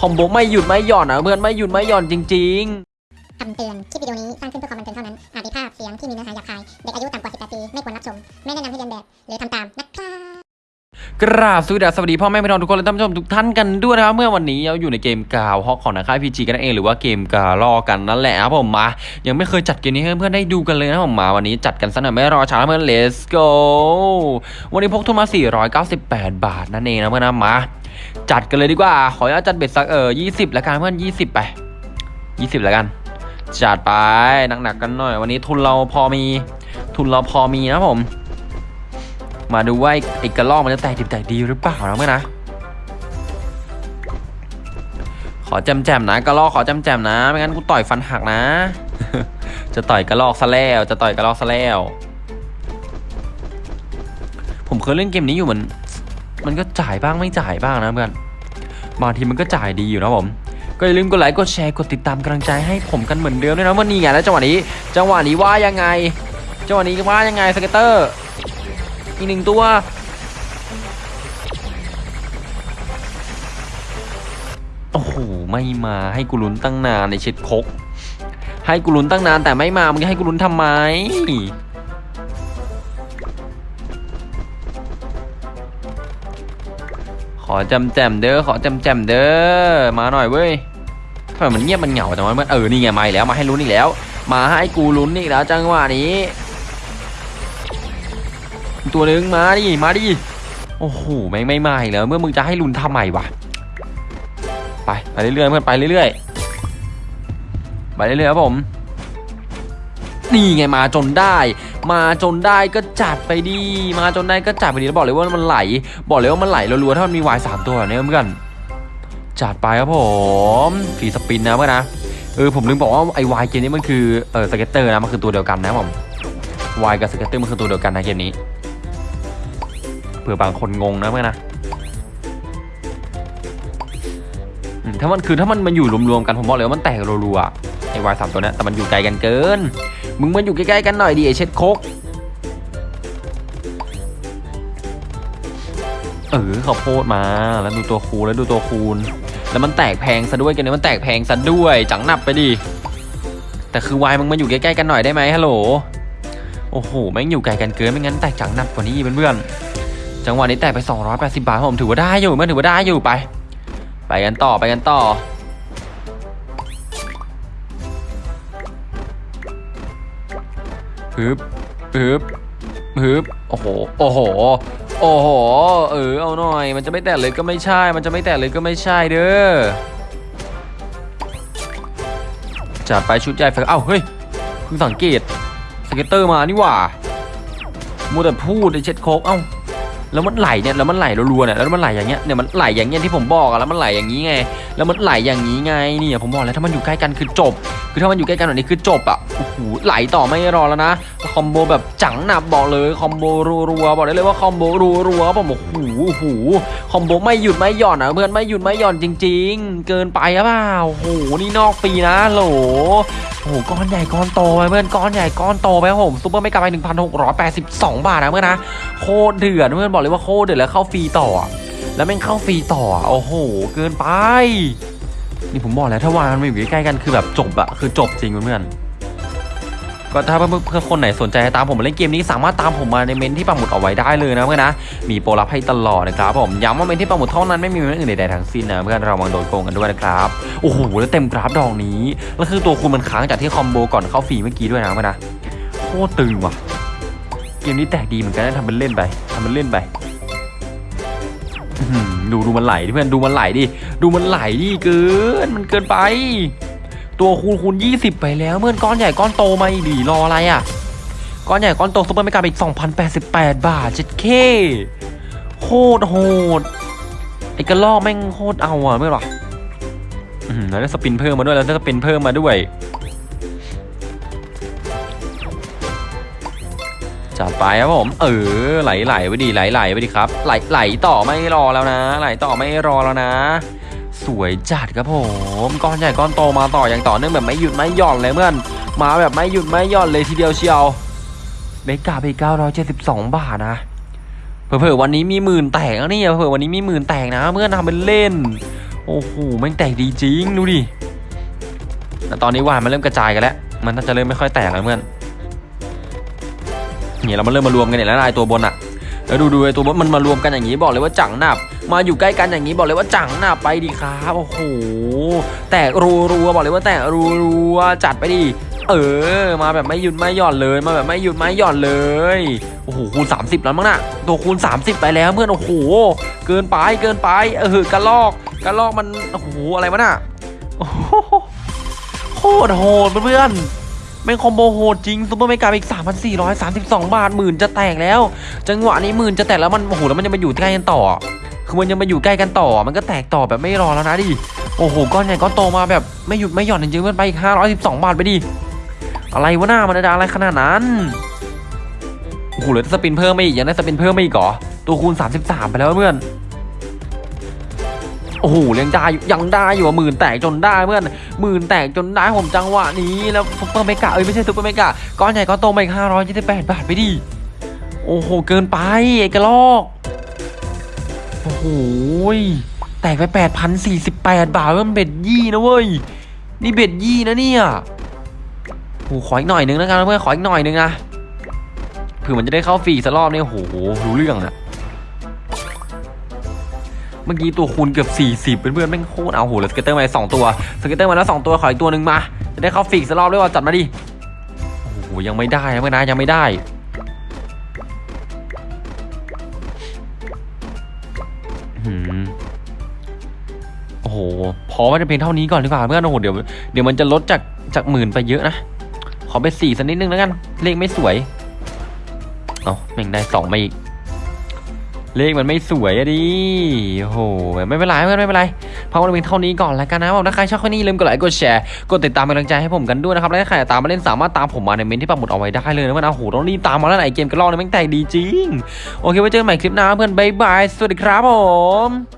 คอมโบไม่หยุดไม่หย่อนนะเพื่อนไม่หยุดไม่หย่อนจริงคำเตือน คลิปวิดีโอนี้สร้างขึ้นเพื่อความบันเทิงเท่านั้น อาจมีภาพเสียงที่มีเนื้อหาหยาบคาย เด็กอายุต่ำกว่า 18 ปี ไม่ควรรับชม ไม่แนะนำให้เรียนแบบ หรือทำตาม นะครับๆกราบสวัสดีสวัสดีพ่อแม่พี่น้องทุกคนและท่านผู้ชมทุกท่านกันด้วยนะครับ เมื่อวันนี้เราอยู่ในเกมกาวฮอกของนะค่ายพีจีกันนั่นเองหรือว่าเกมกาลอกันนั่นแหละครับผมมา ยังไม่เคยจัดเกมนี้ให้เพื่อนๆได้ดูกันเลยนะผมมา วันนี้จัดกันซะหน่อยไม่รอช้าเพื่อน let's go วันนี้พกทุนมา 498 บาทนั่นเองนะเพื่อนนะมา จัดกันเลยดีกว่า ขออนุญาตจัดเบ็ดสักเออ20ละกันเพื่อน20ไป20ละกัน จัดไปหนักๆกันหน่อย วันนี้ทุนเราพอมี ทุนเราพอมีนะผม มาดูว่าไอ้ไอ้กระลอกมันจะแตกดิบแตกดีหรือเปล่านะเมื่อนะ ขอแจมๆนะกระลอกขอแจมๆนะ ไม่งั้นกูต่อยฟันหักนะ จะต่อยกระลอกซะแล้วจะต่อยกระลอกซะแล้วผมเคยเล่นเกมนี้อยู่เหมือน มันก็จ่ายบ้างไม่จ่ายบ้างนะเพื่อนบางทีมันก็จ่ายดีอยู่นะผม ก็อย่าลืมกดไลค์กดแชร์กดติดตามกำลังใจให้ผมกันเหมือนเดิมด้วยนะวันนี้ไงแล้วจังหวะนี้ จังหวะนี้ว่ายังไง จังหวะนี้ว่ายังไง scatter อีกหนึ่งตัวโอ้โหไม่มาให้กูลุ้นตั้งนานไอ้เช็ดโคกให้กูลุ้นตั้งนานแต่ไม่มามึงให้กูลุ้นทำไม อจำแจมเด้อขอจำแจมเด้อมาหน่อยเว้ยทำไมมันเงียบมันเหงาจังวะมันเออนี่ไงมาอีกแล้วมาให้ลุ้นอีกแล้ว มาให้กูลุ้นอีกแล้วจังหวะนี้ ตัวหนึ่งมาดิมาดิโอ้โหแม่งไม่มาอีกแล้วเมื่อมึงจะให้ลุนทำไมวะไปไปเรื่อยๆเพื่อนไปเรื่อยๆไปเรื่อยๆครับผมนี่ไงมาจนได้ มาจนได้ก็จัดไปดี มาจนได้ก็จัดไปดีแล้วบอกเลยว่ามันไหล บอกเลยว่ามันไหลรัวๆถ้ามันมีวายสามตัวแบบนี้เพื่อนจัดไปครับผม free spin นะเพื่อนนะเออผมลืมบอกว่าไอ้ wild เกมนี้มันคือเออ scatter นะมันคือตัวเดียวกันนะผม wild กับ scatter มันคือตัวเดียวกันนะเกมนี้เผื่อบางคนงงนะเพื่อนนะถ้ามันคือถ้ามันมันอยู่รวมๆกันผมบอกเลยว่ามันแตกรัวๆไอ้ wild สามตัวนี้แต่มันอยู่ไกลกันเกิน มึงมันอยู่ใกล้ๆกันหน่อยดิไอเช็ดโคกเออเขาโพดมาแล้วดูตัวคูณแล้วดูตัวคูณ แล้วมันแตกแพงซะด้วยกันเนี่ยมันแตกแพงซะด้วยจังหนับไปดิแต่คือวายมึงมันอยู่ใกล้ๆกันหน่อยได้ไหมฮัลโหลโอ้โหแม่งอยู่ไกลกันเกินไม่งั้นแตกจังหนับกว่านี้อีกเพื่อนๆจังหวะนี้แตกไป 280 บาทผมถือว่าได้อยู่มันถือว่าได้อยู่ไป ไปกันต่อไปกันต่อ ฮึบฮึบฮึบโอ้โห โอ้โห โอ้โห เออ เอาหน่อย มันจะไม่แตกเลยก็ไม่ใช่ มันจะไม่แตกเลยก็ไม่ใช่เด้อ จัดไปชุดใหญ่ไฟเอ้า เฮ้ยเพิ่งสังเกต scatter มานี่หว่ามัวแต่พูดไอ้เช็ดโคกเอ้า แล้วมันไหลเนี่ย แล้วมันไหลรัวๆเนี่ย แล้วมันไหลอย่างเงี้ย เนี่ย มันไหลอย่างเงี้ยที่ผมบอกอะแล้วมันไหลอย่างนี้ไง แล้วมันไหลอย่างนี้ไง เนี่ย ผมบอกแล้วถ้ามันอยู่ใกล้กันคือจบคือถ้ามันอยู่ใกล้กันแบบนี้คือจบอะโอ้โหไหลต่อไม่รอแล้วนะ combo แบบจังหนับบอกเลย combo รัวๆบอกได้เลยว่า combo รัวๆผมบอกโอ้โห combo ไม่หยุดไม่หย่อนนะเพื่อนไม่หยุดไม่หย่อนจริง ๆ เกินไปหรือเปล่าโอ้โหนี่นอกฟรีนะโหลโอ้โหก้อนใหญ่ก้อนโตไปเพื่อนก้อนใหญ่ก้อนโตไปครับผม super mega ไป1,682 บาทนะเพื่อนนะโคตรเดือดเพื่อนบอกเลยว่าโคตรเดือดแล้วเข้าฟรีต่อ แล้วแม่งเข้าฟรีต่อ โอ้โห เกินไป นี่ผมบอกแล้วถ้าวางมันมาอยู่ใกล้ๆกันคือแบบจบอะคือจบจริงเพื่อนก็ถ้าเพื่อนๆคนไหนสนใจตามผมมาเล่นเกมนี้สามารถตามผมมาในเมนต์ที่ปักหมุดเอาไว้ได้เลยนะเพื่อนนะ มีโปรลับให้ตลอดนะครับผมย้ำว่าเมนต์ที่ปักหมุดเท่านั้นไม่มีเมนต์อื่นใดๆทั้งสิ้นนะเพื่อนระวังโดนโกงกันด้วยนะครับโอ้โหแล้วเต็มกราฟดอกนี้แล้วคือตัวคูณมันค้างจากที่ combo ก่อนเข้าฟรีเมื่อกี้ด้วยนะเพื่อนนะโคตรตึงว่ะเกมนี้แตกดีเหมือนกันนะทำเป็นเล่นไปทำเป็นเล่นไป ดูดูมันไหลดิเพื่อนดูมันไหลดิดูมันไหลดิเกินมันเกินไป ตัวคูณคูณยี่สิบไปแล้วเมื่อนก้อนใหญ่ก้อนโตมาอีกดิรออะไรอะก้อนใหญ่ก้อนโตซุปเปอร์เมกาอีก2,088บแปดบาทเจ็ดเคโคตรโหดไอ้กระลอกแม่งโคตรเอาอะเมื่อหรออื้อหือแล้วได้สปินเพิ่มมาด้วยแล้วได้สปินเพิ่มมาด้วย จัดไปครับผม เออไหลไหลไปดีไหลไหลไปดีครับ ไหลไหลต่อไม่รอแล้วนะ ไหลต่อไม่รอแล้วนะ สวยจัดครับผมก้อนใหญ่ก้อนโตมาต่ออย่างต่อเนื่องแบบไม่หยุดไม่หย่อนเลยเพื่อนมาแบบไม่หยุดไม่หย่อนเลยทีเดียวเชียวเมกาไป972บสองบาทนะเผื่อวันนี้มีหมื่นแตกนะเนี่ยเผื่อวันนี้มีหมื่นแตกนะเพื่อนทำเป็นเล่น โอ้โหแม่งแตกดีจริงดูดิแต่ตอนนี้วานมันเริ่มกระจายกันแล้ว มันน่าจะเริ่มไม่ค่อยแตกแล้วเพื่อน เนี่ยเรามันเริ่มมารวมกันเนี่ยแล้วไอตัวบนอะแล้วดูดูไอ้ตัวบนมันมารวมกันอย่างนี้บอกเลยว่าจังหนับมาอยู่ใกล้กันอย่างนี้บอกเลยว่าจังหนับไปดีครับโอ้โหแตกรัวรัวๆบอกเลยว่าแตกรัวรัวๆจัดไปดิเออ มาแบบไม่หยุดไม่หย่อนเลย มาแบบไม่หยุดไม่หย่อนเลย โอ้โห คูณ 30 แล้วมั้งน่ะ ตัวคูณ 30 ไปแล้วเพื่อน โอ้โห เกินไป เกินไป เออ กระลอก กระลอกมัน โอ้โห อะไรวะน่ะโอ้โหโคตรโหดเพื่อน แม่ง combo โหดจริง super mega อีก 3,432 บาทหมื่นจะแตกแล้ว จังหวะนี้หมื่นจะแตกแล้วมันโอ้โหแล้วมันยังมาอยู่ใกล้กันต่อ คือมันยังมาอยู่ใกล้กันต่อ มันก็แตกต่อแบบไม่รอแล้วนะดิโอ้โหก้อนใหญ่ก้อนโตมาแบบไม่หยุดไม่หย่อนจริงๆเพื่อนไปอีก 512 บาทไปดิอะไรวะหน้ามันจะอะไรขนาดนั้นโอ้โหเหลือ spin เพิ่มมาอีกยังได้ spin เพิ่มมาอีกเหรอตัวคูณ 33 ไปแล้วเพื่อน โอ้โหยังได้อยู่ยังได้อยู่อะหมื่นแตกจนได้เพื่อนหมื่นแตกจนได้ผมจังหวะนี้แล้ว super mega เอ้ยไม่ใช่ super mega ก้อนใหญ่ก้อนโตมาอีก528บาทไปดิโอ้โหเกินไปไอ้กระลอกโอ้โหแตกไป8,048บาทเว้ยมัน bet ยี่นะเว้ยนี่ bet ยี่นะเนี่ยโอ้ขออีกหน่อยนึงแล้วกันเพื่อนขออีกหน่อยนึงนะเผื่อมันจะได้เข้าฟรีสักรอบเนี่ยโอ้โหรู้เรื่องนะ เมื่อกี้ตัวคูณเกือบ 40 เพื่อนๆแม่งโคตรเอาโหแล้ว scatter มาสองตัว scatter มาแล้วสองตัวขออีกตัวหนึ่งมา จะได้เข้าฟรีสักรอบด้วยว่าจัดมาดิโอ้โหยังไม่ได้เพื่อนนะยังไม่ได้โอ้โหพอไว้แต่เพียงเท่านี้ก่อนดีกว่าเพื่อนโอ้โหเดี๋ยวเดี๋ยวมันจะลดจากจากหมื่นไปเยอะนะขอไปสี่สักนิดนึงแล้วกัน เลขไม่สวย เอาแม่งได้สองมาอีก เลขมันไม่สวยอะดิโอ้โห ไม่เป็นไรไม่เป็นไรพอว้แต่เพียงเท่านี้ก่อนแล้วกันนะผมถ้าใครชอบคลิปนี้ลืมกดไลค์กดแชร์กดติดตามเป็นกำลังใจให้ผมกันด้วยนะครับ และถ้าใครตามมาเล่นสามารถตามผมมาในเมนที่ปักหมุดเอาไว้ได้เลยนะว่านะโอ้โหต้องรีบตามมาแล้วไหนเกมกระลอกในี่แม่งแตกดีจริง โอเคไว้เจอกันใหม่คลิปหน้าเพื่อนบายบาย สวัสดีครับผม